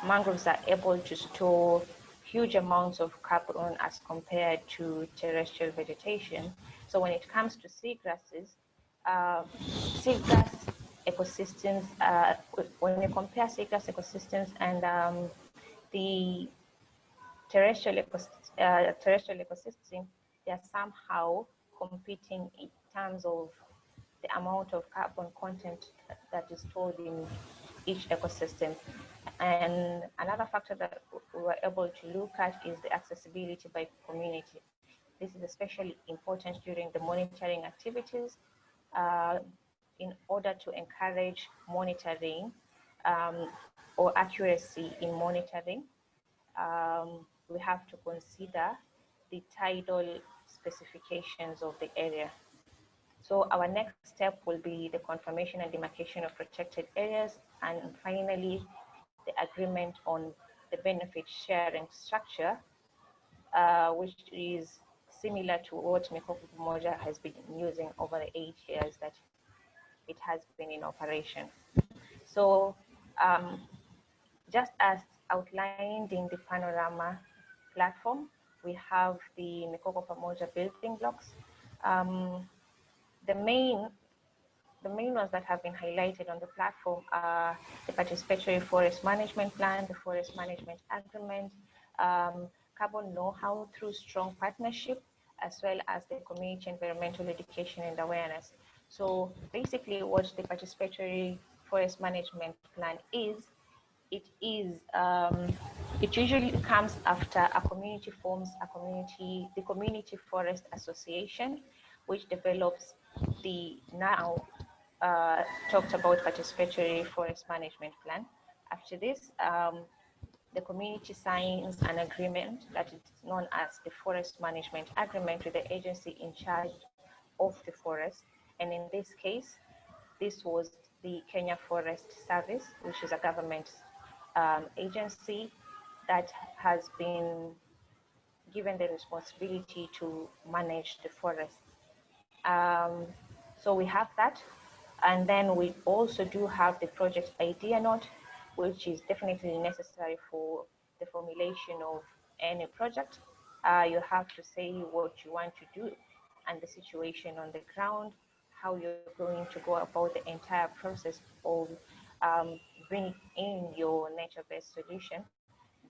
mangroves are able to store huge amounts of carbon as compared to terrestrial vegetation. So when it comes to seagrasses, uh, seagrass ecosystems, uh, when you compare seagrass ecosystems and um, the terrestrial, ecosystem, uh, terrestrial ecosystem, they are somehow competing in terms of the amount of carbon content that is stored in each ecosystem. And another factor that we were able to look at is the accessibility by community. This is especially important during the monitoring activities uh, in order to encourage monitoring um, or accuracy in monitoring. Um, we have to consider the tidal specifications of the area. So our next step will be the confirmation and demarcation of protected areas, and finally, the agreement on the benefit sharing structure, uh, which is similar to what Mikoko Pamoja has been using over the eight years that it has been in operation. So um, just as outlined in the panorama platform, we have the Mikoko Pamoja building blocks. Um, the main the main ones that have been highlighted on the platform are the participatory forest management plan, the forest management agreement, um, carbon know-how through strong partnership, as well as the community environmental education and awareness. So basically what the participatory forest management plan is, it is, um, it usually comes after a community forms a community, the Community Forest Association, which develops the now uh, talked about participatory forest management plan. After this, um, the community signs an agreement that is known as the forest management agreement with the agency in charge of the forest. And in this case, this was the Kenya Forest Service, which is a government um, agency that has been given the responsibility to manage the forest. Um, so we have that. And then we also do have the project idea note, which is definitely necessary for the formulation of any project. Uh, you have to say what you want to do and the situation on the ground, how you're going to go about the entire process of um, bringing in your nature-based solution.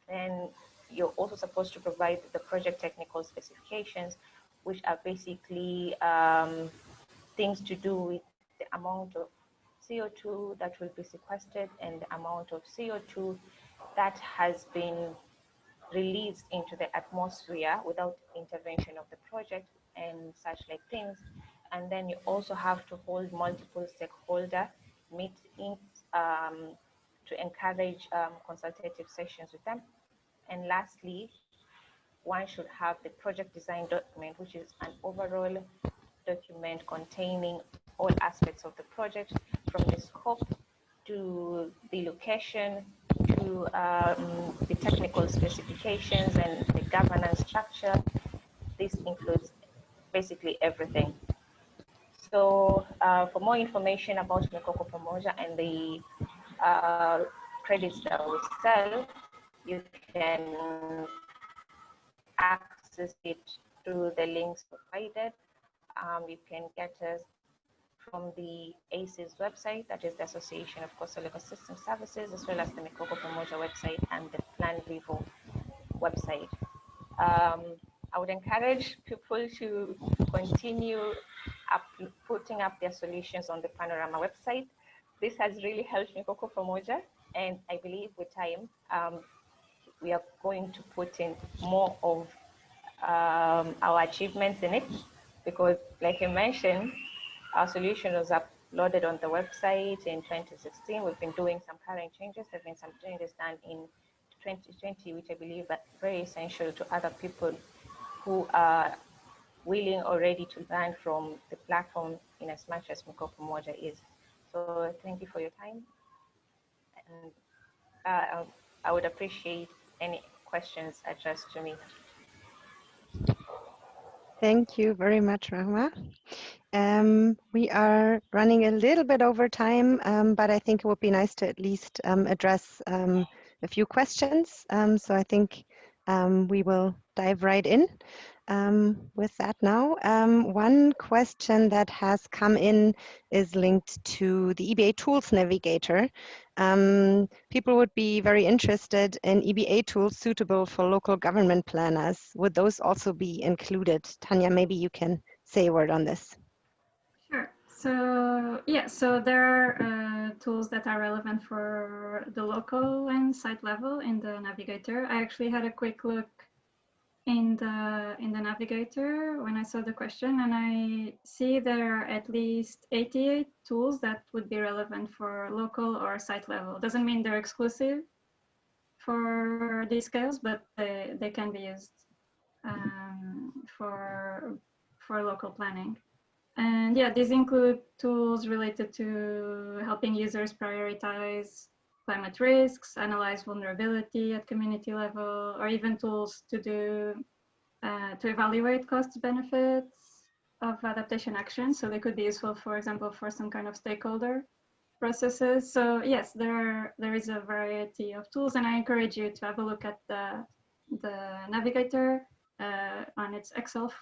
Then you're also supposed to provide the project technical specifications, which are basically um, things to do with the amount of CO2 that will be sequestered and the amount of CO2 that has been released into the atmosphere without intervention of the project and such like things. And then you also have to hold multiple stakeholder meetings um, to encourage um, consultative sessions with them. And lastly, one should have the project design document, which is an overall document containing all aspects of the project from the scope to the location to um, the technical specifications and the governance structure. This includes basically everything. So uh, for more information about Mikoko Pamoja and the uh, credits that we sell, you can access it through the links provided um, you can get us from the ACES website, that is the Association of Coastal Ecosystem Services, as well as the Mikoko Pamoja website and the Plan Vivo website. Um, I would encourage people to continue up, putting up their solutions on the Panorama website. This has really helped Mikoko Pamoja, and I believe with time, um, we are going to put in more of um, our achievements in it because like you mentioned, our solution was uploaded on the website in 2016. We've been doing some current changes. There have been some changes done in 2020, which I believe are very essential to other people who are willing or ready to learn from the platform in as much as Mikoko Pamoja is. So thank you for your time. And uh, I would appreciate any questions addressed to me. Thank you very much, Rahma. Um, we are running a little bit over time, um, but I think it would be nice to at least um, address um, a few questions. Um, so I think um, we will dive right in um, with that now. Um, one question that has come in is linked to the EBA Tools Navigator. Um, people would be very interested in EBA tools suitable for local government planners. Would those also be included? Tanya, maybe you can say a word on this. Sure. So yeah, so there are uh, tools that are relevant for the local and site level in the navigator. I actually had a quick look in the in the navigator when I saw the question and I see there are at least 88 tools that would be relevant for local or site level. Doesn't mean they're exclusive for these scales, but they, they can be used um, for for local planning. And yeah, these include tools related to helping users prioritize climate risks, analyze vulnerability at community level, or even tools to do uh, to evaluate cost benefits of adaptation action. So they could be useful, for example, for some kind of stakeholder processes. So yes, there are, there is a variety of tools, and I encourage you to have a look at the the navigator uh, on its Excel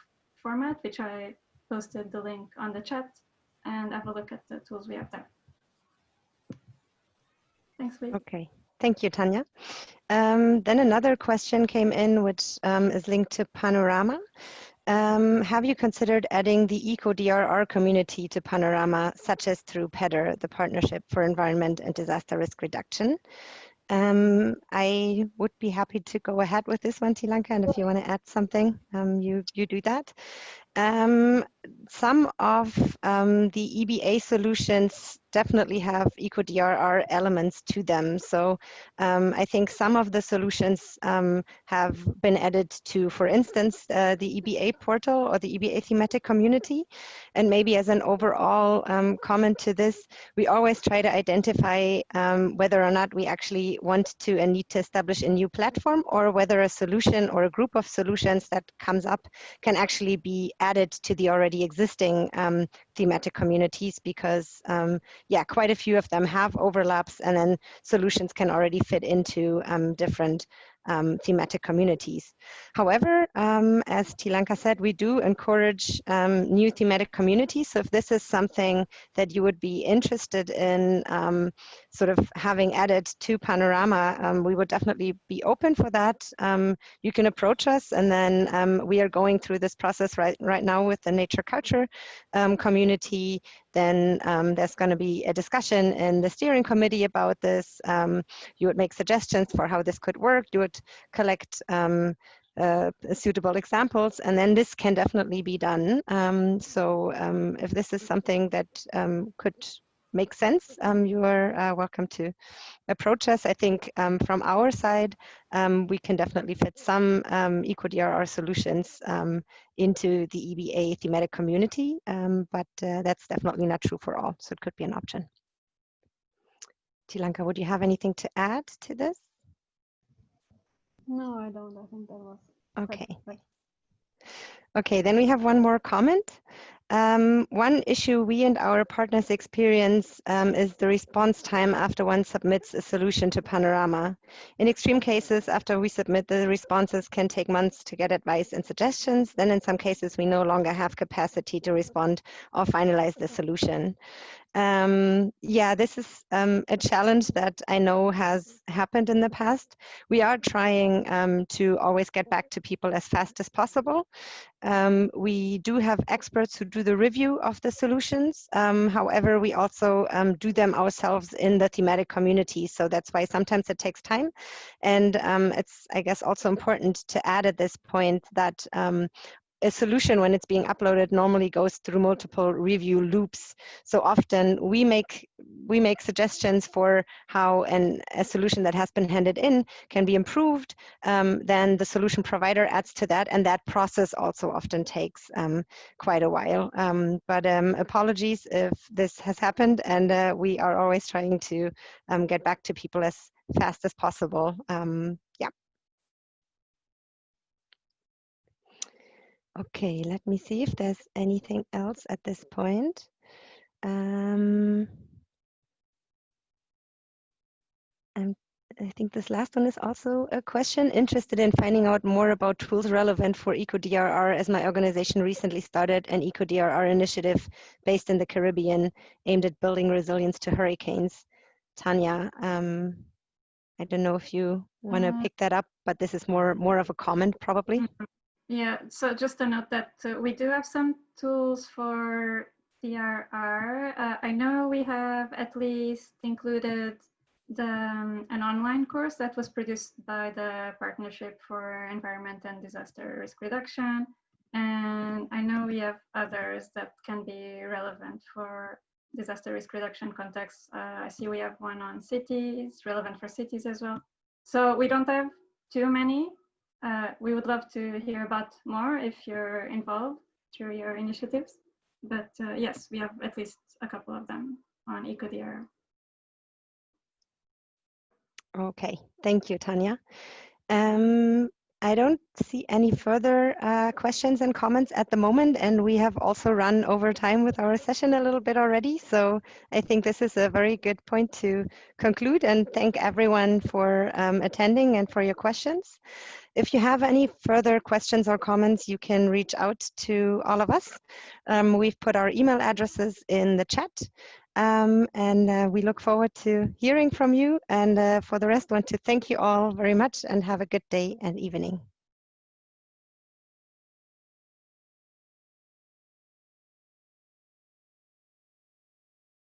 format, which I posted the link on the chat, and have a look at the tools we have there. Thanks, Lee. Okay, thank you, Tanya. Um, then another question came in, which um, is linked to Panorama. Um, have you considered adding the EcoDRR community to Panorama, such as through PEDR, the Partnership for Environment and Disaster Risk Reduction? Um, I would be happy to go ahead with this one, Tilanka, and if you want to add something, um, you, you do that. Um, some of um, the EBA solutions definitely have EcoDRR elements to them. So um, I think some of the solutions um, have been added to, for instance, uh, the EBA portal or the EBA thematic community. And maybe as an overall um, comment to this, we always try to identify um, whether or not we actually want to and need to establish a new platform or whether a solution or a group of solutions that comes up can actually be added to the already existing um, thematic communities because um, yeah, quite a few of them have overlaps and then solutions can already fit into um, different um, thematic communities. However, um, as Tilanka said, we do encourage um, new thematic communities. So if this is something that you would be interested in sort of having added to Panorama, um, we would definitely be open for that. Um, you can approach us and then we are going through this process right, right now with the nature culture community then um, there's going to be a discussion in the steering committee about this. Um, you would make suggestions for how this could work. You would collect um, uh, suitable examples, and then this can definitely be done. Um, so um, if this is something that um, could make sense, um, you are uh, welcome to approach us. I think um, from our side, um, we can definitely fit some um, EcoDRR solutions um, into the EBA thematic community, um, but uh, that's definitely not true for all, so it could be an option. Tilanka, would you have anything to add to this? No, I don't. I think that was okay. Okay, then we have one more comment. Um, one issue we and our partners experience um, is the response time after one submits a solution to Panorama. In extreme cases, after we submit, the responses can take months to get advice and suggestions. Then in some cases, we no longer have capacity to respond or finalize the solution. Um, yeah, this is um, a challenge that I know has happened in the past. We are trying um, to always get back to people as fast as possible. Um, we do have experts who do the review of the solutions. Um, however, we also um, do them ourselves in the thematic community. So that's why sometimes it takes time. And it's, I guess, also important to add at this point that a solution when it's being uploaded normally goes through multiple review loops. So often we make we make suggestions for how an, a solution that has been handed in can be improved. Um, then the solution provider adds to that, and that process also often takes um, quite a while. Um, but um, apologies if this has happened, and uh, we are always trying to um, get back to people as fast as possible. Um, yeah. Okay, let me see if there's anything else at this point. Um, I'm I think this last one is also a question. Interested in finding out more about tools relevant for EcoDRR as my organization recently started an EcoDRR initiative based in the Caribbean aimed at building resilience to hurricanes. Tanya, um, I don't know if you want to Uh, pick that up, but this is more more of a comment probably. Yeah, so just to note that uh, we do have some tools for DRR. Uh, I know we have at least included the, um, an online course that was produced by the Partnership for Environment and Disaster Risk Reduction. And I know we have others that can be relevant for disaster risk reduction contexts. Uh, I see we have one on cities, relevant for cities as well. So we don't have too many, uh, we would love to hear about more if you're involved through your initiatives. But uh, yes, we have at least a couple of them on EcoDR. Okay, thank you, Tanya. Um, I don't see any further uh, questions and comments at the moment, and we have also run over time with our session a little bit already. So I think this is a very good point to conclude and thank everyone for um, attending and for your questions. If you have any further questions or comments, you can reach out to all of us. Um, we've put our email addresses in the chat. Um, and uh, we look forward to hearing from you. And uh, for the rest, want to thank you all very much and have a good day and evening.